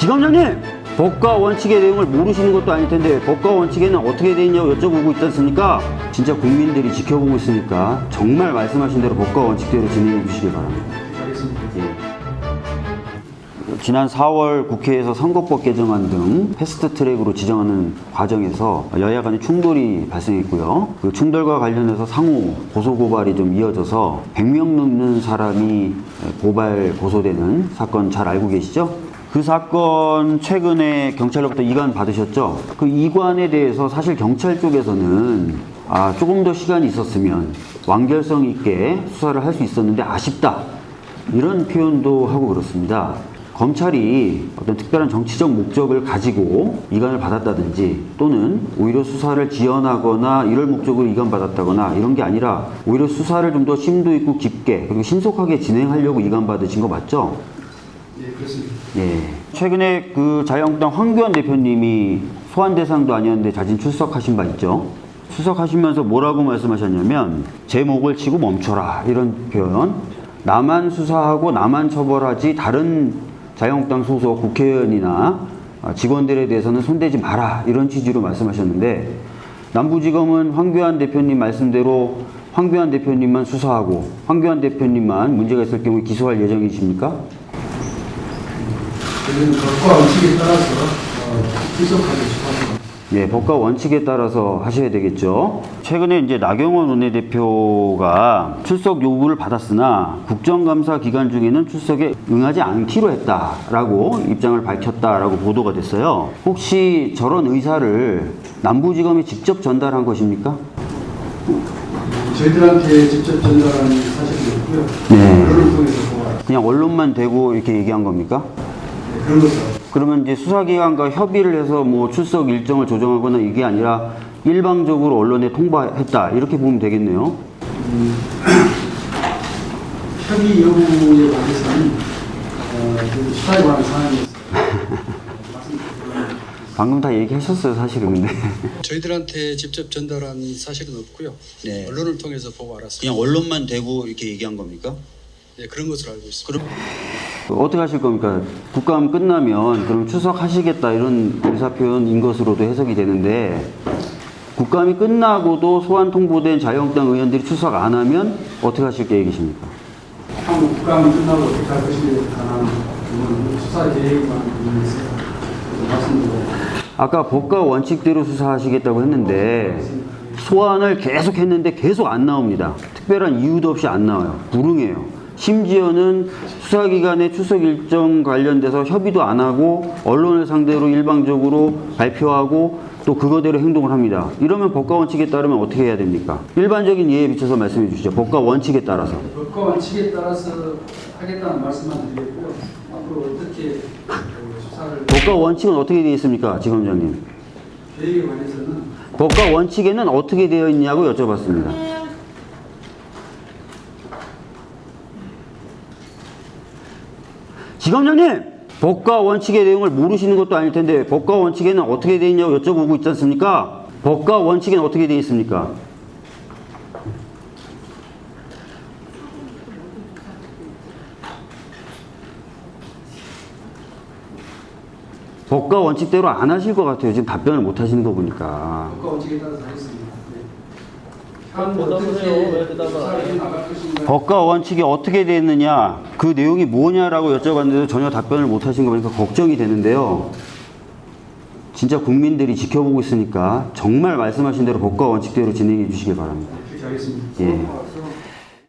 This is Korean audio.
지검장님! 법과 원칙의 내용을 모르시는 것도 아닐 텐데 법과 원칙에는 어떻게 돼 있냐고 여쭤보고 있지 않습니까? 진짜 국민들이 지켜보고 있으니까 정말 말씀하신 대로 법과 원칙대로 진행해 주시길 바랍니다. 예. 지난 4월 국회에서 선거법 개정안 등 패스트 트랙으로 지정하는 과정에서 여야 간의 충돌이 발생했고요. 그 충돌과 관련해서 상호 고소 고발이 좀 이어져서 100명 넘는 사람이 고발 고소되는 사건 잘 알고 계시죠? 그 사건 최근에 경찰로부터 이관 받으셨죠? 그 이관에 대해서 사실 경찰 쪽에서는 아, 조금 더 시간이 있었으면 완결성 있게 수사를 할 수 있었는데 아쉽다. 이런 표현도 하고 그렇습니다. 검찰이 어떤 특별한 정치적 목적을 가지고 이관을 받았다든지 또는 오히려 수사를 지연하거나 이럴 목적으로 이관받았다거나 이런 게 아니라 오히려 수사를 좀 더 심도 있고 깊게 그리고 신속하게 진행하려고 이관받으신 거 맞죠? 예, 그렇습니다. 예. 최근에 그 자유한국당 황교안 대표님이 소환 대상도 아니었는데 자진 출석하신 바 있죠. 출석하시면서 뭐라고 말씀하셨냐면 제목을 치고 멈춰라 이런 표현. 나만 수사하고 나만 처벌하지 다른 자유한국당 소속 국회의원이나 직원들에 대해서는 손대지 마라 이런 취지로 말씀하셨는데 남부지검은 황교안 대표님 말씀대로 황교안 대표님만 수사하고 황교안 대표님만 문제가 있을 경우 기소할 예정이십니까? 저희는 법과 원칙에 따라서 어, 신속하게 수사합니다. 예, 법과 원칙에 따라서 하셔야 되겠죠. 최근에 이제 나경원 원내대표가 출석 요구를 받았으나 국정감사 기간 중에는 출석에 응하지 않기로 했다라고 입장을 밝혔다라고 보도가 됐어요. 혹시 저런 의사를 남부지검에 직접 전달한 것입니까? 저희들한테 직접 전달하는 사실이 없고요. 네. 그걸 통해서 보아 그냥 언론만 대고 이렇게 얘기한 겁니까? 그런 그러면 이제 수사기관과 협의를 해서 뭐 출석 일정을 조정하거나 이게 아니라 일방적으로 언론에 통보했다 이렇게 보면 되겠네요. 협의 여부에 관해서는 어, 그 수사에 관한 사항이었습니다. 방금 다 얘기하셨어요 사실은 근데 저희들한테 직접 전달한 사실은 없고요. 네. 언론을 통해서 보고 알았습니다. 그냥 언론만 대고 이렇게 얘기한 겁니까? 네, 그런 것으로 알고 있습니다. 그럼 어떻게 하실 겁니까? 국감 끝나면 그럼 추석하시겠다 이런 의사표현인 것으로도 해석이 되는데 국감이 끝나고도 소환 통보된 자유한국당 의원들이 출석 안 하면 어떻게 하실 계획이십니까? 국감이 끝나고 어떻게 할 것인지에 관한 수사 계획만 말씀드리고 아까 법과 원칙대로 수사하시겠다고 했는데 소환을 계속 했는데 계속 안 나옵니다. 특별한 이유도 없이 안 나와요. 불응해요. 심지어는 수사기관의 출석 일정 관련돼서 협의도 안 하고 언론을 상대로 일방적으로 발표하고 또 그거대로 행동을 합니다. 이러면 법과 원칙에 따르면 어떻게 해야 됩니까? 일반적인 예에 비춰서 말씀해 주시죠. 법과 원칙에 따라서. 법과 원칙에 따라서 하겠다는 말씀만 드리고요. 앞으로 어떻게 그 수사를 법과 원칙은 어떻게 되어 있습니까? 지검장님. 계획에 관해서는 법과 원칙에는 어떻게 되어 있냐고 여쭤봤습니다. 지검장님! 법과 원칙의 내용을 모르시는 것도 아닐 텐데 법과 원칙에는 어떻게 되어 있냐고 여쭤보고 있지 않습니까? 법과 원칙에는 어떻게 되어 있습니까? 법과 원칙대로 안 하실 것 같아요. 지금 답변을 못 하시는 거 보니까. 법과 원칙에 따라서 하겠습니다. 법과 원칙이 어떻게 되어 있느냐, 그 내용이 뭐냐라고 여쭤봤는데도 전혀 답변을 못 하신 거 보니까 걱정이 되는데요. 진짜 국민들이 지켜보고 있으니까 정말 말씀하신 대로 법과 원칙대로 진행해 주시길 바랍니다. 예.